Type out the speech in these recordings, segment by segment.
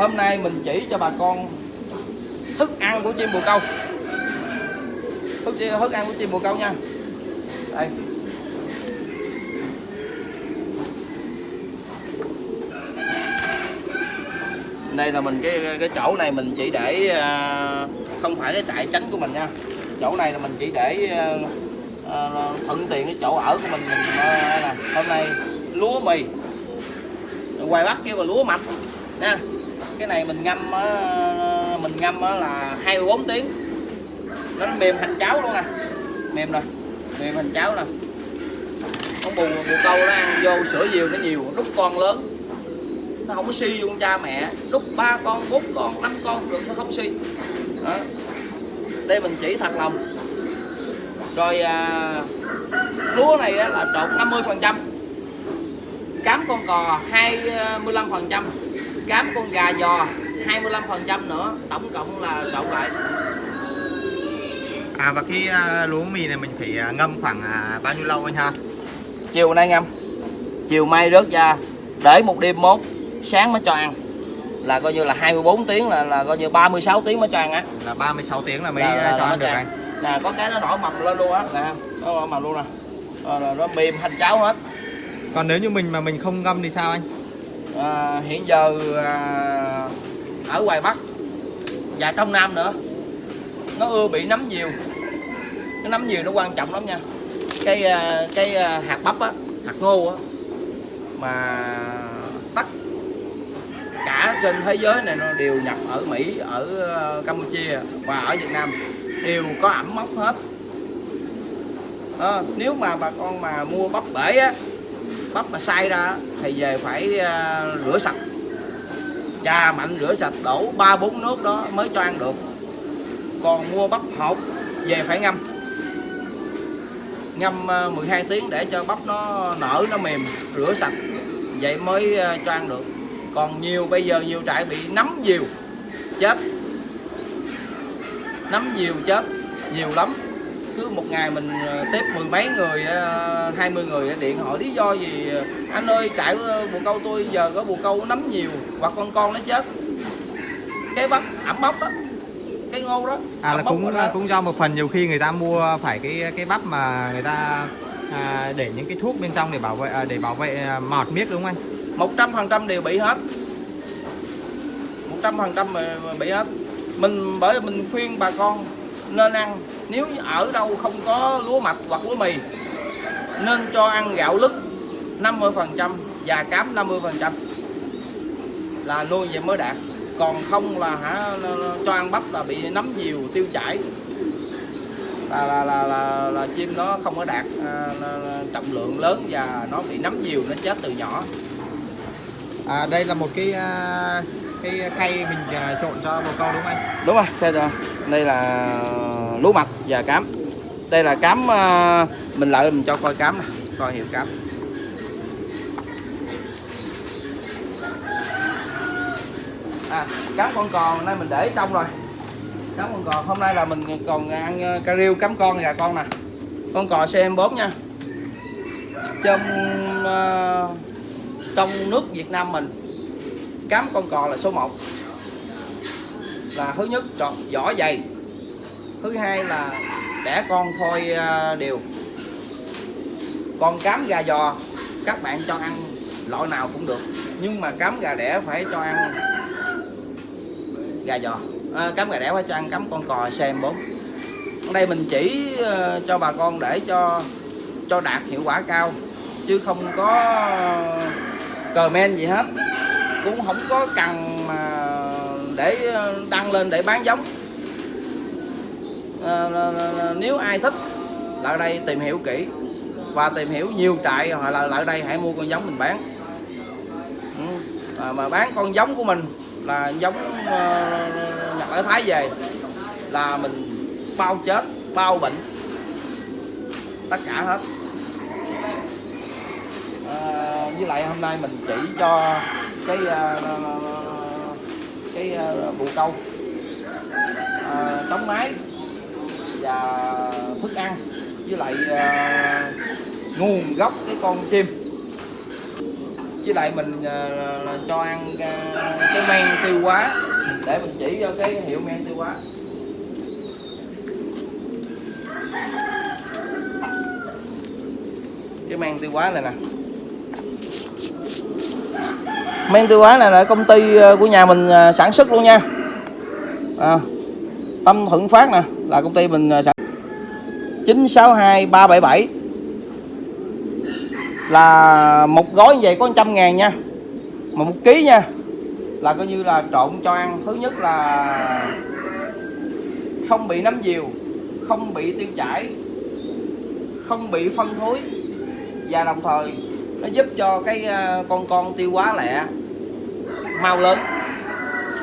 hôm nay mình chỉ cho bà con thức ăn của chim bồ câu. Thức, thức ăn của chim bồ câu nha. Đây. Đây là mình cái cái chỗ này mình chỉ để à, không phải cái trại tránh của mình nha. Chỗ này là mình chỉ để à, à, thuận tiện cái chỗ ở của mình, mình nè. Hôm nay lúa mì. Quay bắt kia là lúa mạch nha cái này mình ngâm á, mình ngâm á là 24 tiếng. Nó mềm thành cháo luôn nè mềm rồi mềm thành cháo nè con bù bù câu nó ăn vô sữa nhiều nó nhiều lúc con lớn. Nó không có si luôn cha mẹ. Lúc ba con bốn con năm con được nó không si. Đó. đây mình chỉ thật lòng. Rồi à, lúa này á, là trộn 50 phần trăm. Cám con cò 25 à, phần trăm cám con gà giò 25 phần trăm nữa tổng cộng là trộn lại À và cái à, lúa mì này mình phải à, ngâm khoảng à, bao nhiêu lâu anh ha? chiều nay ngâm chiều mai rớt ra để một đêm mốt sáng mới cho ăn. Là coi như là 24 tiếng là là coi như 36 tiếng mới cho ăn á. Là 36 tiếng là mới Là- là- cho là ăn được cho anh. nè có cái nó nổi mập lên luôn á. Nè nó nổi mập luôn nè. Là nó mềm thành cháo hết. Còn nếu như mình mà mình không ngâm thì sao anh? À, hiện giờ à, ở ngoài Bắc và trong Nam nữa. Nó ưa bị nấm nhiều. Cái nấm nhiều nó quan trọng lắm nha. Cái à, cái à, hạt bắp á hạt ngô á mà tất cả trên thế giới này nó đều nhập ở Mỹ ở à, Campuchia và ở Việt Nam đều có ẩm mốc hết. À, nếu mà bà con mà mua bắp bể á bắp mà sai ra thì về phải ờ, rửa sạch. Chà mạnh rửa sạch, đổ ba bốn nước đó mới cho ăn được. Còn mua bắp hột, về phải ngâm. Ngâm ờ, 12 tiếng để cho bắp nó nở, nó mềm, rửa sạch. Vậy mới ờ, cho ăn được. Còn nhiều, bây giờ nhiều trại bị nấm nhiều, chết. Nấm nhiều, chết. Nhiều lắm cứ một ngày mình ờ, tiếp mười mấy người ờ, hai mươi người điện. Hỏi lý do gì? Anh ơi trại ờ, bồ câu tôi giờ có bồ câu nấm nhiều hoặc con con nó chết. Cái bắp ẩm bắp đó cái ngô đó À là cũng đó. cũng do một phần nhiều khi người ta mua phải cái cái bắp mà người ta à, để những cái thuốc bên trong để bảo vệ à, để bảo vệ à, mọt miếc đúng không anh? một trăm phần trăm đều bị hết. Một trăm phần trăm bị hết. Mình bởi mình khuyên bà con nên ăn nếu ở đâu không có lúa mạch hoặc lúa mì nên cho ăn gạo lứt 50 phần trăm và cám 50 phần trăm là nuôi vậy mới đạt. Còn không là hả cho ăn bắp là bị nấm nhiều tiêu chảy. Là là là là, là chim nó không có đạt à, trọng lượng lớn và nó bị nấm nhiều nó chết từ nhỏ. À, đây là một cái à, cái khay mình à, trộn cho bồ câu đúng không anh? đúng rồi thế rồi đây là lúa mạch và cám. Đây là cám ờ, mình lại mình cho coi cám này coi hiệu cám. À cám con còn nay mình để trong rồi. Cám con còn hôm nay là mình còn ăn ờ, cà riêu cám con gà con nè. Con cò CM4 nha. Trong uh, trong nước Việt Nam mình cám con cò là số 1 là thứ nhất tròn vỏ dày thứ hai là đẻ con phôi à, đều. Con cám gà giò các bạn cho ăn loại nào cũng được. Nhưng mà cám gà đẻ phải cho ăn gà giò. À, cám gà đẻ phải cho ăn cám con cò xem bốn. Ở đây mình chỉ à, cho bà con để cho cho đạt hiệu quả cao chứ không có comment gì hết. Cũng không có cần mà để à, đăng lên để bán giống à, là- là- là nếu ai thích lại đây tìm hiểu kỹ và tìm hiểu nhiều trại hoặc là lại đây hãy mua con giống mình bán. Ừ, à, mà bán con giống của mình là giống ờ, à, nhập ở Thái về là mình bao chết bao bệnh tất cả hết. À, với lại hôm nay mình chỉ cho cái à, cái à, bù câu. À, tống máy và thức ăn với lại uh, nguồn gốc cái con chim. Với lại mình uh, cho ăn uh, cái men tiêu hóa để mình chỉ cho cái hiệu men tiêu hóa. Cái men tiêu hóa này nè. Men tiêu hóa này là công ty của nhà mình sản xuất luôn nha. À, Tâm Thuận Phát nè là công ty mình à, sản 962377 là một gói như vậy có 100 ngàn nha. Mà một ký nha, là coi như là trộn cho ăn. Thứ nhất là không bị nấm diều, không bị tiêu chảy, không bị phân thối. Và đồng thời, nó giúp cho cái à, con con tiêu quá lẹ, mau lớn.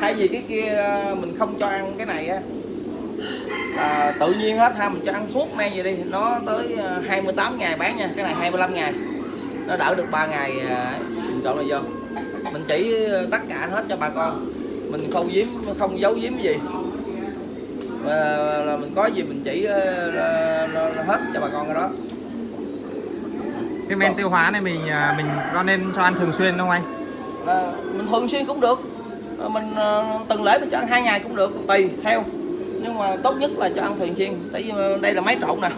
Thay vì cái kia à, mình không cho ăn cái này á là tự nhiên hết ha mình cho ăn thuốc men vậy đi. Nó tới ờ, 28 ngày bán nha. Cái này 25 ngày. Nó đỡ được 3 ngày ờ, mình trộn này vô. Mình chỉ tất cả hết cho bà con. Mình không giếm không giấu giếm gì. Mà là mình có gì mình chỉ ờ, ờ, hết cho bà con cái đó. Cái men tiêu hóa này mình à, mình có nên cho ăn thường xuyên không anh? Là mình thường xuyên cũng được. Mình từng lễ mình cho ăn hai ngày cũng được tùy theo nhưng mà tốt nhất là cho ăn thường xuyên tại vì đây là máy trộn nè.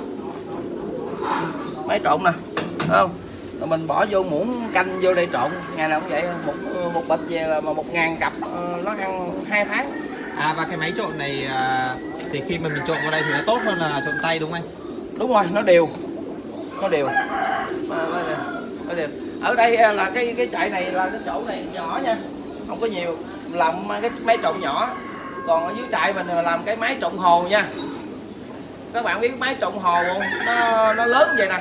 Máy trộn nè. Thấy không? Rồi mình bỏ vô muỗng canh vô đây trộn. Ngày nào cũng vậy một một bịch về là mà một ngàn cặp ờ, nó ăn hai tháng. À và cái máy trộn này à, thì khi mà mình trộn vào đây thì nó tốt hơn là trộn tay đúng không anh? Đúng rồi nó đều. Nó đều. Nó, đều. nó đều. Ở đây ờ, là cái cái chạy này là cái chỗ này nhỏ nha. Không có nhiều. Làm cái máy trộn nhỏ còn ở dưới trại mình là làm cái máy trộn hồ nha. Các bạn biết máy trộn hồ không? Nó nó lớn vậy nè.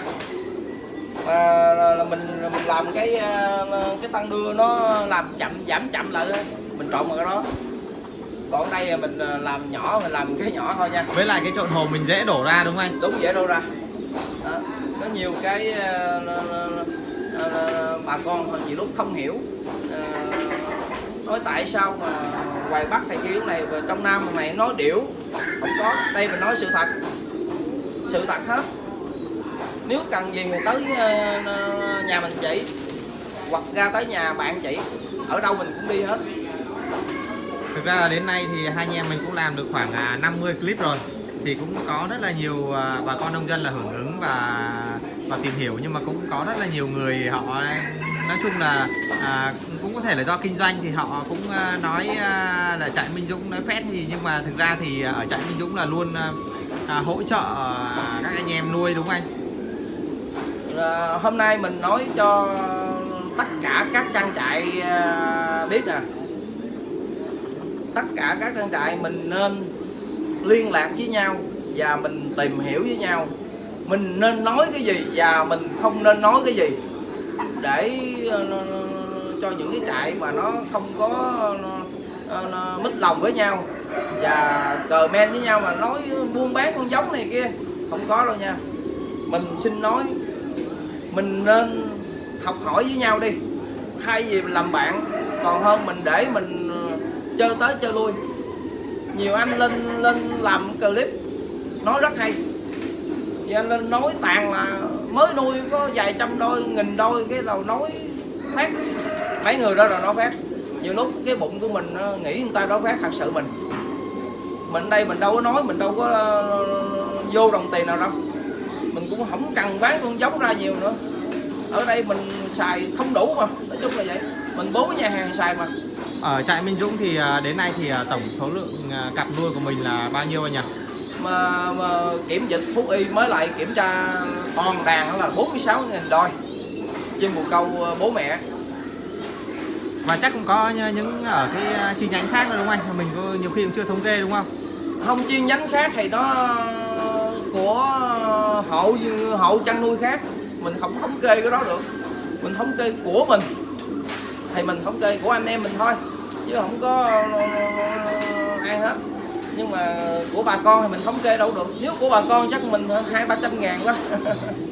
Là, là, là mình mình làm cái ờ, cái tăng đưa nó làm chậm giảm chậm lại mình trộn vào cái đó. Còn ở đây mình ờ, làm nhỏ mình làm cái nhỏ thôi nha. Với lại cái trộn hồ mình dễ đổ ra đúng không anh? Đúng dễ đâu ra. Đó. có nhiều cái ờ, bà con nhiều lúc không hiểu nói tại sao mà ngoài bắc thầy kiểu này và trong nam này nói điểu không có. Đây mình nói sự thật. Sự thật hết. Nếu cần gì thì tới ờ, ờ, nhà mình chỉ. Hoặc ra tới nhà bạn chị ở đâu mình cũng đi hết. Thực ra đến nay thì hai anh em mình cũng làm được khoảng à, 50 clip rồi. Thì cũng có rất là nhiều à, bà con nông dân là hưởng ứng và và tìm hiểu. Nhưng mà cũng có rất là nhiều người họ nói chung là à, cũng có thể là do kinh doanh thì họ cũng ờ, nói ờ, là trại Minh Dũng nói phét gì nhưng mà thực ra thì ở trại Minh Dũng là luôn ờ, à, hỗ trợ các anh em nuôi đúng không anh? À, hôm nay mình nói cho tất cả các trang trại biết nè. Tất cả các trang trại mình nên liên lạc với nhau và mình tìm hiểu với nhau. Mình nên nói cái gì và mình không nên nói cái gì. Để cho những cái trại mà nó không có nó, nó mít lòng với nhau và cờ men với nhau mà nói buôn bán con giống này kia không có đâu nha. Mình xin nói mình nên học hỏi với nhau đi. Hay gì mình làm bạn còn hơn mình để mình ờ, chơi tới chơi lui. Nhiều anh lên lên làm clip nói rất hay. Thì anh lên nói tàn là mới nuôi có vài trăm đôi nghìn đôi cái đầu nói phát mấy người đó là nói phát. Nhiều lúc cái bụng của mình nó nghĩ người ta nói phát thật sự mình. Mình đây mình đâu có nói mình đâu có ờ, vô đồng tiền nào đâu. Mình cũng không cần bán con giống ra nhiều nữa. Ở đây mình xài không đủ mà nói chung là vậy. Mình bốn nhà hàng xài mà. Ở trại Minh Dũng thì à, đến nay thì tổng số lượng cặp nuôi của mình là bao nhiêu anh nhỉ? mà, mà kiểm dịch thú y mới lại kiểm tra toàn đàn đó là 46 nghìn đôi. Trên bồ câu ờ, bố mẹ và chắc cũng có những ở cái à, chi nhánh khác nữa đúng không anh? Mình có nhiều khi cũng chưa thống kê đúng không? không, chi nhánh khác thì nó của hộ hộ chăn nuôi khác. Mình không thống kê cái đó được. Mình thống kê của mình. Thì mình thống kê của anh em mình thôi. Chứ không có ờ, ai hết. Nhưng mà của bà con thì mình thống kê đâu được. Nếu của bà con chắc mình hai ba trăm ngàn quá.